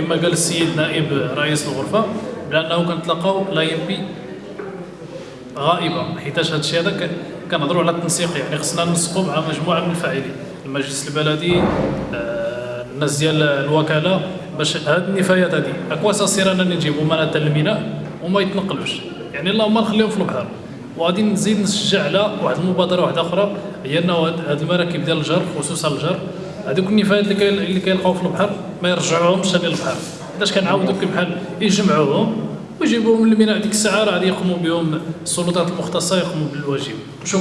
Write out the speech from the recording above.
كما قال السيد نائب رئيس الغرفة بأنه كنتلاقاو لا ام بي غائبة حيتاش هذا الشيء هذا كنهضروا على التنسيق يعني خصنا ننسقوا مع مجموعة من الفاعلين. المجلس البلدي آه، الناس ديال الوكالة باش هاد النفايات هادي اكوا سير انني نجيبو مناطق الميناء وما يتنقلوش. يعني اللهم نخليهم في البحر. وغادي نزيد نشجع على واحد المبادرة واحدة أخرى هي أنه هاد المراكب ديال الجر خصوصا الجر هذوك النفايات اللي كي اللي كيلقاو في البحر ما يرجعوهمش ثاني للبحر. علاش كنعاودوا بحال يجمعوهم ويجيبوهم للميناء ديك الساعة راه غادي يقوموا بهم السلطات المختصة يقوموا بالواجب. شكرا.